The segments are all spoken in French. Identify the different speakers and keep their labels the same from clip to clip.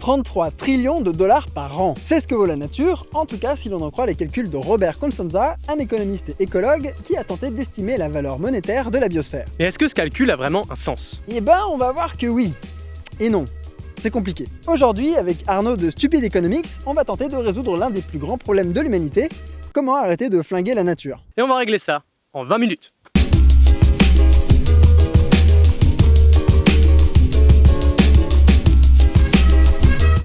Speaker 1: 33 trillions de dollars par an. C'est ce que vaut la nature, en tout cas si l'on en croit les calculs de Robert Constanza, un économiste et écologue qui a tenté d'estimer la valeur monétaire de la biosphère.
Speaker 2: Et est-ce que ce calcul a vraiment un sens?
Speaker 1: Eh ben, on va voir que oui. Et non. C'est compliqué. Aujourd'hui, avec Arnaud de Stupid Economics, on va tenter de résoudre l'un des plus grands problèmes de l'humanité, comment arrêter de flinguer la nature.
Speaker 2: Et on va régler ça en 20 minutes.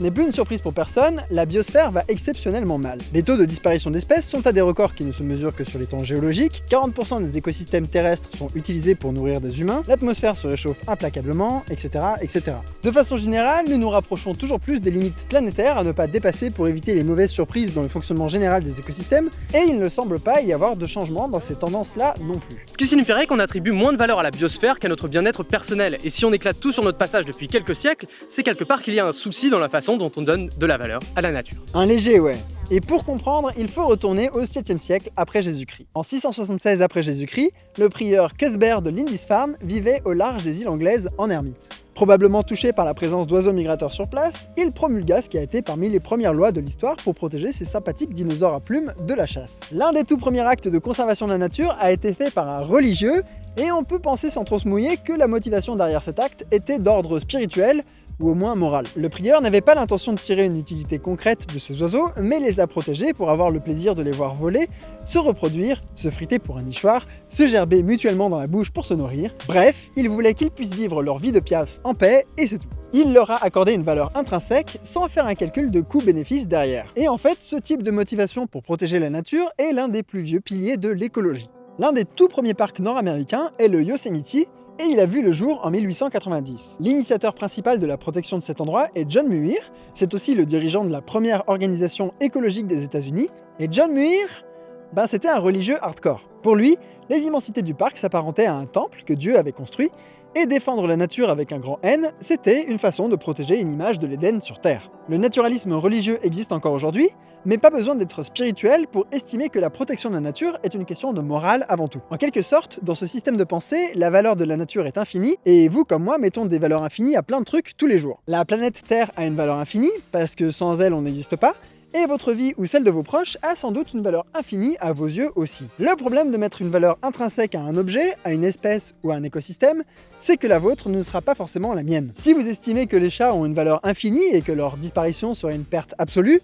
Speaker 1: N'est plus une surprise pour personne, la biosphère va exceptionnellement mal. Les taux de disparition d'espèces sont à des records qui ne se mesurent que sur les temps géologiques, 40% des écosystèmes terrestres sont utilisés pour nourrir des humains, l'atmosphère se réchauffe implacablement, etc., etc. De façon générale, nous nous rapprochons toujours plus des limites planétaires à ne pas dépasser pour éviter les mauvaises surprises dans le fonctionnement général des écosystèmes, et il ne semble pas y avoir de changement dans ces tendances-là non plus.
Speaker 2: Ce qui signifierait qu'on attribue moins de valeur à la biosphère qu'à notre bien-être personnel, et si on éclate tout sur notre passage depuis quelques siècles, c'est quelque part qu'il y a un souci dans la façon dont on donne de la valeur à la nature.
Speaker 1: Un léger, ouais. Et pour comprendre, il faut retourner au 7e siècle après Jésus-Christ. En 676 après Jésus-Christ, le prieur Cuthbert de Lindisfarne vivait au large des îles anglaises en ermite. Probablement touché par la présence d'oiseaux migrateurs sur place, il promulgua ce qui a été parmi les premières lois de l'histoire pour protéger ces sympathiques dinosaures à plumes de la chasse. L'un des tout premiers actes de conservation de la nature a été fait par un religieux, et on peut penser sans trop se mouiller que la motivation derrière cet acte était d'ordre spirituel, ou au moins morale. Le prieur n'avait pas l'intention de tirer une utilité concrète de ces oiseaux, mais les a protégés pour avoir le plaisir de les voir voler, se reproduire, se friter pour un nichoir, se gerber mutuellement dans la bouche pour se nourrir. Bref, il voulait qu'ils puissent vivre leur vie de piaf en paix, et c'est tout. Il leur a accordé une valeur intrinsèque sans faire un calcul de coût-bénéfice derrière. Et en fait, ce type de motivation pour protéger la nature est l'un des plus vieux piliers de l'écologie. L'un des tout premiers parcs nord-américains est le Yosemite, et il a vu le jour en 1890. L'initiateur principal de la protection de cet endroit est John Muir, c'est aussi le dirigeant de la première organisation écologique des États-Unis, et John Muir, ben c'était un religieux hardcore. Pour lui, les immensités du parc s'apparentaient à un temple que Dieu avait construit, et défendre la nature avec un grand N, c'était une façon de protéger une image de l'Éden sur Terre. Le naturalisme religieux existe encore aujourd'hui, mais pas besoin d'être spirituel pour estimer que la protection de la nature est une question de morale avant tout. En quelque sorte, dans ce système de pensée, la valeur de la nature est infinie, et vous comme moi mettons des valeurs infinies à plein de trucs tous les jours. La planète Terre a une valeur infinie, parce que sans elle on n'existe pas, et votre vie ou celle de vos proches a sans doute une valeur infinie à vos yeux aussi. Le problème de mettre une valeur intrinsèque à un objet, à une espèce ou à un écosystème, c'est que la vôtre ne sera pas forcément la mienne. Si vous estimez que les chats ont une valeur infinie et que leur disparition serait une perte absolue,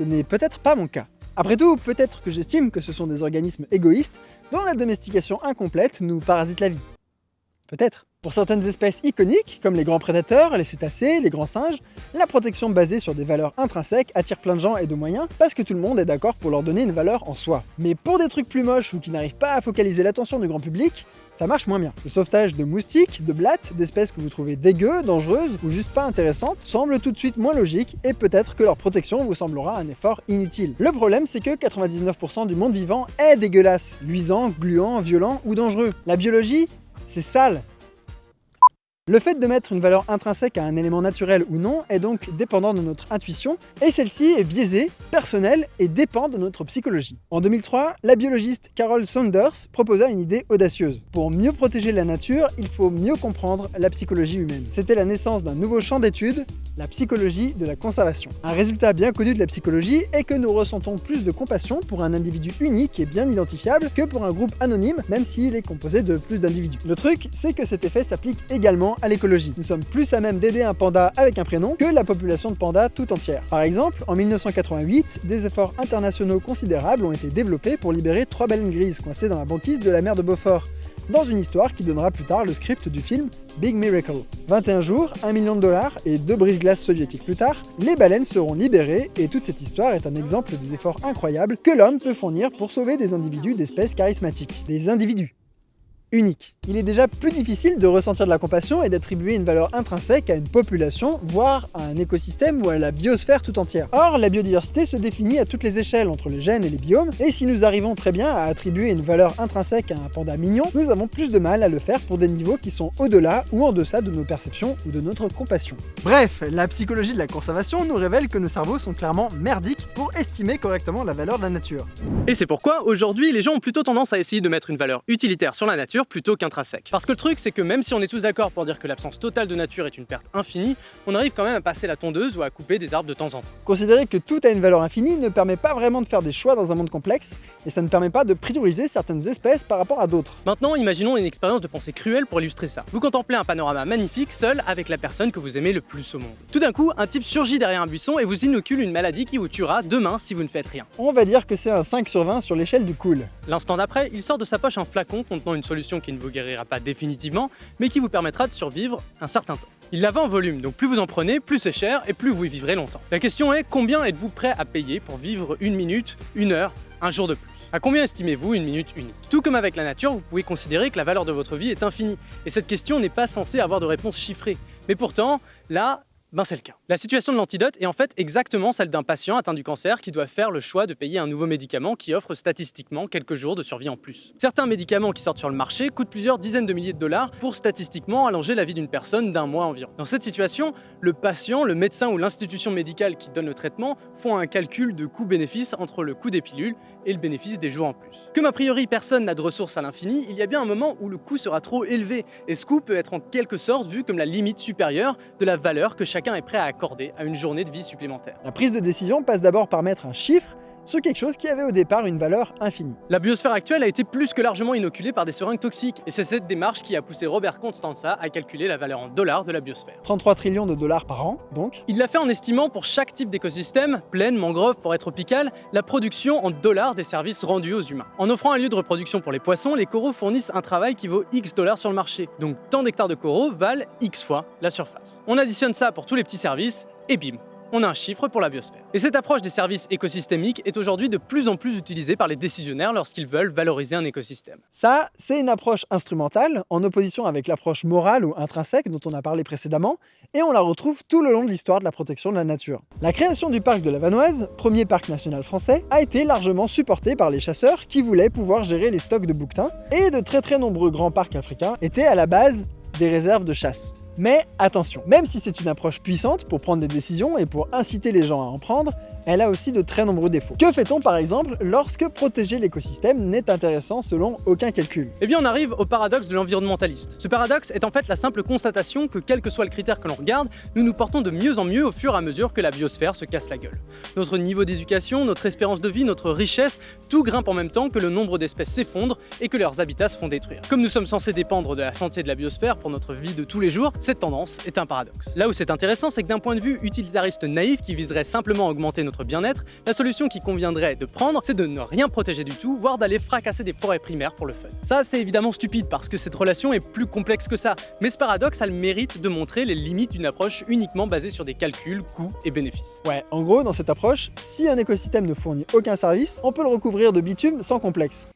Speaker 1: ce n'est peut-être pas mon cas. Après tout, peut-être que j'estime que ce sont des organismes égoïstes dont la domestication incomplète nous parasite la vie. Peut-être. Pour certaines espèces iconiques, comme les grands prédateurs, les cétacés, les grands singes, la protection basée sur des valeurs intrinsèques attire plein de gens et de moyens parce que tout le monde est d'accord pour leur donner une valeur en soi. Mais pour des trucs plus moches ou qui n'arrivent pas à focaliser l'attention du grand public, ça marche moins bien. Le sauvetage de moustiques, de blattes, d'espèces que vous trouvez dégueu, dangereuses ou juste pas intéressantes semble tout de suite moins logique et peut-être que leur protection vous semblera un effort inutile. Le problème c'est que 99% du monde vivant est dégueulasse, luisant, gluant, violent ou dangereux. La biologie, c'est sale, le fait de mettre une valeur intrinsèque à un élément naturel ou non est donc dépendant de notre intuition, et celle-ci est biaisée, personnelle et dépend de notre psychologie. En 2003, la biologiste Carol Saunders proposa une idée audacieuse. Pour mieux protéger la nature, il faut mieux comprendre la psychologie humaine. C'était la naissance d'un nouveau champ d'études, la psychologie de la conservation. Un résultat bien connu de la psychologie est que nous ressentons plus de compassion pour un individu unique et bien identifiable que pour un groupe anonyme, même s'il est composé de plus d'individus. Le truc, c'est que cet effet s'applique également à l'écologie. Nous sommes plus à même d'aider un panda avec un prénom que la population de pandas tout entière. Par exemple, en 1988, des efforts internationaux considérables ont été développés pour libérer trois baleines grises coincées dans la banquise de la mer de Beaufort, dans une histoire qui donnera plus tard le script du film Big Miracle. 21 jours, 1 million de dollars et deux brises-glaces soviétiques plus tard, les baleines seront libérées et toute cette histoire est un exemple des efforts incroyables que l'homme peut fournir pour sauver des individus d'espèces charismatiques. Des individus unique. Il est déjà plus difficile de ressentir de la compassion et d'attribuer une valeur intrinsèque à une population, voire à un écosystème ou à la biosphère tout entière. Or, la biodiversité se définit à toutes les échelles entre les gènes et les biomes, et si nous arrivons très bien à attribuer une valeur intrinsèque à un panda mignon, nous avons plus de mal à le faire pour des niveaux qui sont au-delà ou en deçà de nos perceptions ou de notre compassion. Bref, la psychologie de la conservation nous révèle que nos cerveaux sont clairement merdiques pour estimer correctement la valeur de la nature.
Speaker 2: Et c'est pourquoi aujourd'hui les gens ont plutôt tendance à essayer de mettre une valeur utilitaire sur la nature nature plutôt qu'intrinsèque. Parce que le truc, c'est que même si on est tous d'accord pour dire que l'absence totale de nature est une perte infinie, on arrive quand même à passer la tondeuse ou à couper des arbres de temps en temps.
Speaker 1: Considérer que tout a une valeur infinie ne permet pas vraiment de faire des choix dans un monde complexe, et ça ne permet pas de prioriser certaines espèces par rapport à d'autres.
Speaker 2: Maintenant, imaginons une expérience de pensée cruelle pour illustrer ça. Vous contemplez un panorama magnifique seul avec la personne que vous aimez le plus au monde. Tout d'un coup, un type surgit derrière un buisson et vous inocule une maladie qui vous tuera demain si vous ne faites rien.
Speaker 1: On va dire que c'est un 5 sur 20 sur l'échelle du cool.
Speaker 2: L'instant d'après, il sort de sa poche un flacon contenant une solution qui ne vous guérira pas définitivement, mais qui vous permettra de survivre un certain temps. Il la vend en volume, donc plus vous en prenez, plus c'est cher et plus vous y vivrez longtemps. La question est, combien êtes-vous prêt à payer pour vivre une minute, une heure, un jour de plus? À combien estimez-vous une minute unique? Tout comme avec la nature, vous pouvez considérer que la valeur de votre vie est infinie, et cette question n'est pas censée avoir de réponse chiffrée. Mais pourtant, là, ben c'est le cas. La situation de l'antidote est en fait exactement celle d'un patient atteint du cancer qui doit faire le choix de payer un nouveau médicament qui offre statistiquement quelques jours de survie en plus. Certains médicaments qui sortent sur le marché coûtent plusieurs dizaines de milliers de dollars pour statistiquement allonger la vie d'une personne d'un mois environ. Dans cette situation, le patient, le médecin ou l'institution médicale qui donne le traitement font un calcul de coût-bénéfice entre le coût des pilules et le bénéfice des jours en plus. Comme a priori personne n'a de ressources à l'infini, il y a bien un moment où le coût sera trop élevé, et ce coût peut être en quelque sorte vu comme la limite supérieure de la valeur que chacun est prêt à accorder à une journée de vie supplémentaire.
Speaker 1: La prise de décision passe d'abord par mettre un chiffre sur quelque chose qui avait au départ une valeur infinie.
Speaker 2: La biosphère actuelle a été plus que largement inoculée par des seringues toxiques, et c'est cette démarche qui a poussé Robert Constanza à calculer la valeur en dollars de la biosphère.
Speaker 1: 33 trillions de dollars par an, donc.
Speaker 2: Il l'a fait en estimant pour chaque type d'écosystème, plaine, mangrove, forêt tropicale, la production en dollars des services rendus aux humains. En offrant un lieu de reproduction pour les poissons, les coraux fournissent un travail qui vaut X dollars sur le marché, donc tant d'hectares de coraux valent X fois la surface. On additionne ça pour tous les petits services, et bim, on a un chiffre pour la biosphère. Et cette approche des services écosystémiques est aujourd'hui de plus en plus utilisée par les décisionnaires lorsqu'ils veulent valoriser un écosystème.
Speaker 1: Ça, c'est une approche instrumentale, en opposition avec l'approche morale ou intrinsèque dont on a parlé précédemment, et on la retrouve tout le long de l'histoire de la protection de la nature. La création du parc de la Vanoise, premier parc national français, a été largement supportée par les chasseurs qui voulaient pouvoir gérer les stocks de bouquetins, et de très très nombreux grands parcs africains étaient à la base des réserves de chasse. Mais attention, même si c'est une approche puissante pour prendre des décisions et pour inciter les gens à en prendre, elle a aussi de très nombreux défauts. Que fait-on par exemple lorsque protéger l'écosystème n'est intéressant selon aucun calcul?
Speaker 2: Eh bien on arrive au paradoxe de l'environnementaliste. Ce paradoxe est en fait la simple constatation que quel que soit le critère que l'on regarde, nous nous portons de mieux en mieux au fur et à mesure que la biosphère se casse la gueule. Notre niveau d'éducation, notre espérance de vie, notre richesse, tout grimpe en même temps que le nombre d'espèces s'effondre et que leurs habitats se font détruire. Comme nous sommes censés dépendre de la santé de la biosphère pour notre vie de tous les jours, cette tendance est un paradoxe. Là où c'est intéressant, c'est que d'un point de vue utilitariste naïf qui viserait simplement à augmenter notre bien-être, la solution qui conviendrait de prendre, c'est de ne rien protéger du tout, voire d'aller fracasser des forêts primaires pour le fun. Ça, c'est évidemment stupide parce que cette relation est plus complexe que ça, mais ce paradoxe a le mérite de montrer les limites d'une approche uniquement basée sur des calculs, coûts et bénéfices.
Speaker 1: Ouais, en gros, dans cette approche, si un écosystème ne fournit aucun service, on peut le recouvrir de bitume sans complexe.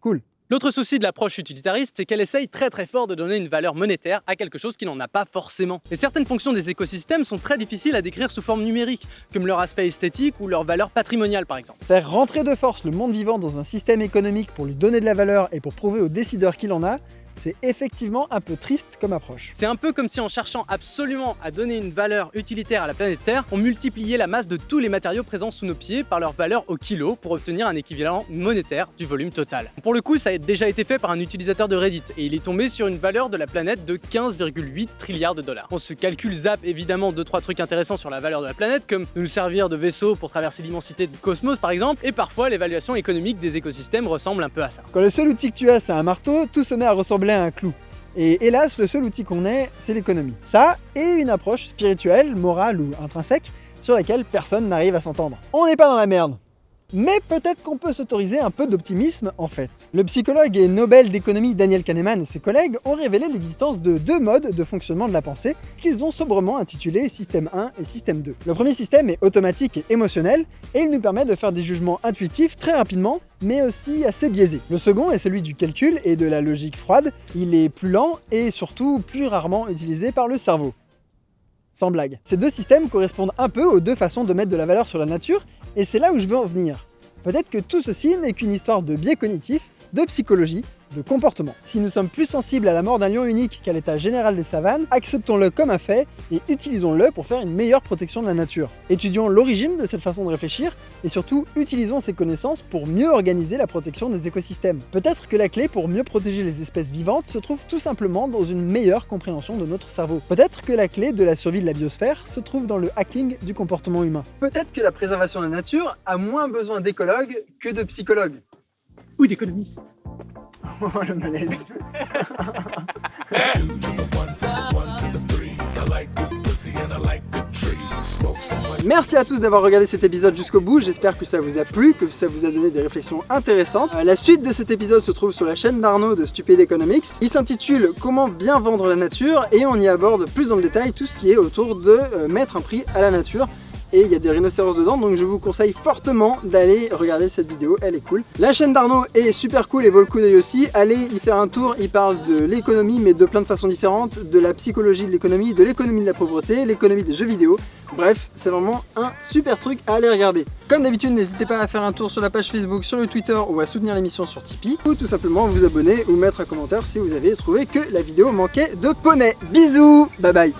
Speaker 1: Cool.
Speaker 2: L'autre souci de l'approche utilitariste, c'est qu'elle essaye très très fort de donner une valeur monétaire à quelque chose qui n'en a pas forcément. Et certaines fonctions des écosystèmes sont très difficiles à décrire sous forme numérique, comme leur aspect esthétique ou leur valeur patrimoniale par exemple.
Speaker 1: Faire rentrer de force le monde vivant dans un système économique pour lui donner de la valeur et pour prouver aux décideurs qu'il en a, c'est effectivement un peu triste comme approche.
Speaker 2: C'est un peu comme si en cherchant absolument à donner une valeur utilitaire à la planète Terre, on multipliait la masse de tous les matériaux présents sous nos pieds par leur valeur au kilo pour obtenir un équivalent monétaire du volume total. Pour le coup, ça a déjà été fait par un utilisateur de Reddit et il est tombé sur une valeur de la planète de 15,8 trilliards de dollars. On se calcule zap évidemment 2-3 trucs intéressants sur la valeur de la planète comme de nous servir de vaisseau pour traverser l'immensité du cosmos par exemple et parfois l'évaluation économique des écosystèmes ressemble un peu à ça.
Speaker 1: Quand le seul outil que tu as c'est un marteau, tout se met à ressembler un clou. Et hélas, le seul outil qu'on ait, c'est l'économie. Ça, et une approche spirituelle, morale ou intrinsèque, sur laquelle personne n'arrive à s'entendre. On n'est pas dans la merde mais peut-être qu'on peut, s'autoriser un peu d'optimisme en fait. Le psychologue et Nobel d'économie Daniel Kahneman et ses collègues ont révélé l'existence de deux modes de fonctionnement de la pensée qu'ils ont sobrement intitulés système 1 et système 2. Le premier système est automatique et émotionnel et il nous permet de faire des jugements intuitifs très rapidement mais aussi assez biaisés. Le second est celui du calcul et de la logique froide, il est plus lent et surtout plus rarement utilisé par le cerveau. Sans blague. Ces deux systèmes correspondent un peu aux deux façons de mettre de la valeur sur la nature et c'est là où je veux en venir. Peut-être que tout ceci n'est qu'une histoire de biais cognitifs, de psychologie, de comportement. Si nous sommes plus sensibles à la mort d'un lion unique qu'à l'état général des savanes, acceptons-le comme un fait et utilisons-le pour faire une meilleure protection de la nature. Étudions l'origine de cette façon de réfléchir et surtout utilisons ces connaissances pour mieux organiser la protection des écosystèmes. Peut-être que la clé pour mieux protéger les espèces vivantes se trouve tout simplement dans une meilleure compréhension de notre cerveau. Peut-être que la clé de la survie de la biosphère se trouve dans le hacking du comportement humain. Peut-être que la préservation de la nature a moins besoin d'écologues que de psychologues.
Speaker 2: Ou d'économistes.
Speaker 1: Le malaise. Merci à tous d'avoir regardé cet épisode jusqu'au bout, j'espère que ça vous a plu, que ça vous a donné des réflexions intéressantes. Euh, la suite de cet épisode se trouve sur la chaîne d'Arnaud de Stupid Economics. Il s'intitule Comment bien vendre la nature et on y aborde plus dans le détail tout ce qui est autour de euh, mettre un prix à la nature et il y a des rhinocéros dedans donc je vous conseille fortement d'aller regarder cette vidéo, elle est cool. La chaîne d'Arnaud est super cool et vaut le coup d'œil aussi, allez y faire un tour, il parle de l'économie mais de plein de façons différentes, de la psychologie de l'économie, de l'économie de la pauvreté, l'économie des jeux vidéo, bref c'est vraiment un super truc à aller regarder. Comme d'habitude n'hésitez pas à faire un tour sur la page Facebook, sur le Twitter ou à soutenir l'émission sur Tipeee ou tout simplement vous abonner ou mettre un commentaire si vous avez trouvé que la vidéo manquait de poney. Bisous, bye bye